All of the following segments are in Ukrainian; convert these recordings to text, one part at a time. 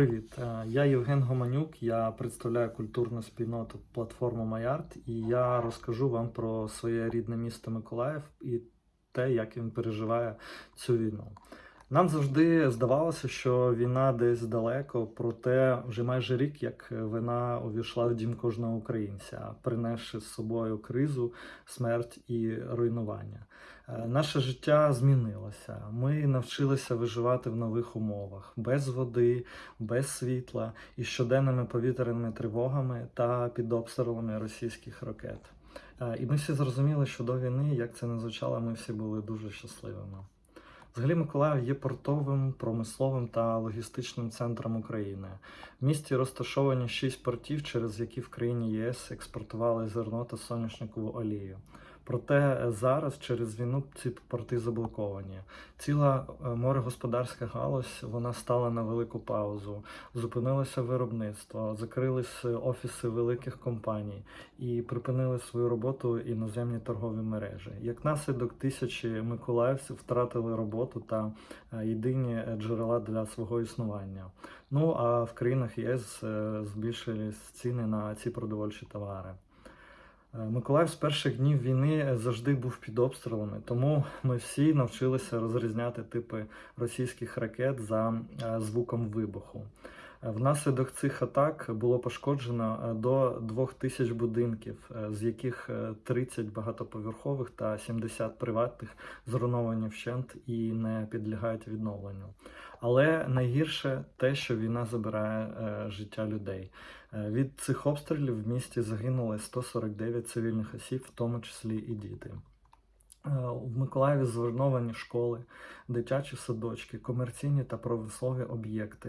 Привіт, Е, я Євген Гоманюк. Я представляю культурну спільноту платформу Маярд, і я розкажу вам про своє рідне місто Миколаїв і те, як він переживає цю війну. Нам завжди здавалося, що війна десь далеко, проте вже майже рік, як вона увійшла в дім кожного українця, принесши з собою кризу, смерть і руйнування. Е, Наше життя змінилося. Ми навчилися виживати в нових умовах без води, без світла і щоденними повітряними тривогами та під обстрілами російських ракет. Е, І ми всі зрозуміли, що до війни, як це не звучало, ми всі були дуже щасливими. Взагалі, Миколаїв є портовим, промисловим та логістичним центром України. В місті розташовані шість портів, через які в країні ЄС експортували зерно та соняшникову олію. Проте зараз через війну ці порти заблоковані. Ціла е, морегосподарська галузь вона стала на велику паузу. Зупинилося виробництво, закрились офіси великих компаній і припинили свою роботу іноземні торгові мережі. Як наслідок, тисячі миколаївців втратили роботу та е, єдині джерела для свого існування. Ну а в країнах ЄС е, збільшились ціни на ці продовольчі товари. Е, Миколаїв з перших днів війни завжди був під обстрілами, тому ми всі навчилися розрізняти типи російських ракет за е, звуком вибуху. Е, Внаслідок цих атак було пошкоджено е, до 2000 будинків, е, з яких е, 30 багатоповерхових та 70 приватних зруйновані вщент і не підлягають відновленню. Але найгірше те, що війна забирає е, життя людей. Е, Від цих обстрілів в місті загинули 149 цивільних осіб, в тому числі і діти. Е, В Миколаєві зруйновані школи, дитячі садочки, комерційні та промислові об'єкти.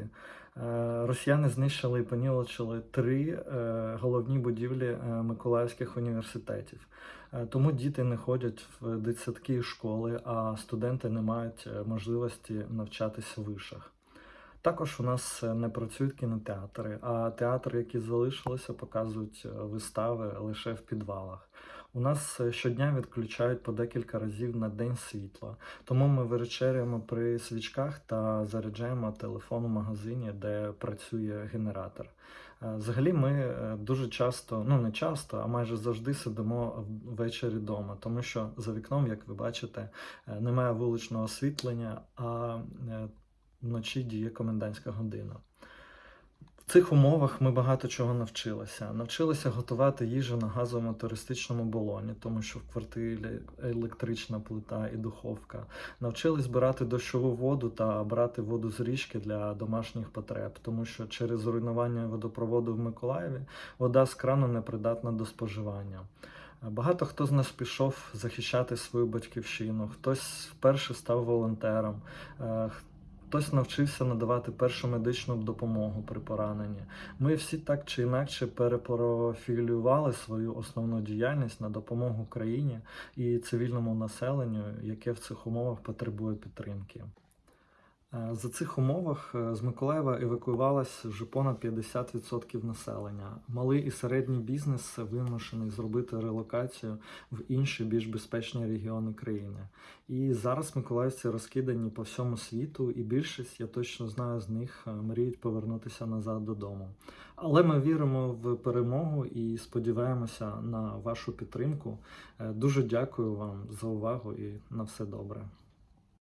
Е, Росіяни знищили і понівечили три е, головні будівлі миколаївських університетів. Тому діти не ходять в дитсадки і школи, а студенти не мають можливості навчатися в вишах. Також у нас е, не працюють кінотеатри, а театри, які залишилися, показують е, вистави лише в підвалах. У нас е, щодня відключають по декілька разів на день світла, тому ми вечеряємо при свічках та заряджаємо телефон у магазині, де працює генератор. Взагалі, ми дуже часто, ну не часто, а майже завжди сидимо ввечері вдома, тому що за вікном, як ви бачите, немає вуличного освітлення, а вночі діє комендантська година. В цих умовах ми багато чого навчилися. Навчилися готувати їжу на газовому туристичному балоні, тому що в квартирі електрична плита і духовка. Навчились збирати дощову воду та брати воду з річки для домашніх потреб, тому що через руйнування водопроводу в Миколаєві вода з крану непридатна до споживання. Багато хто з нас пішов захищати свою батьківщину, хтось вперше став волонтером, е, хтось навчився надавати першу медичну допомогу при пораненні. Ми всі так чи інакше перепрофілювали свою основну діяльність на допомогу країні і цивільному населенню, яке в цих умовах потребує підтримки. Е, За цих умовах е, з Миколаєва евакуювалося вже понад 50% населення. Малий і середній бізнес вимушений зробити релокацію в інші більш безпечні регіони країни. І зараз миколаївці розкидані по всьому світу, і більшість, я точно знаю, з них е, мріють повернутися назад додому. Але ми віримо в перемогу і сподіваємося на вашу підтримку. Дуже дякую вам за увагу і на все добре.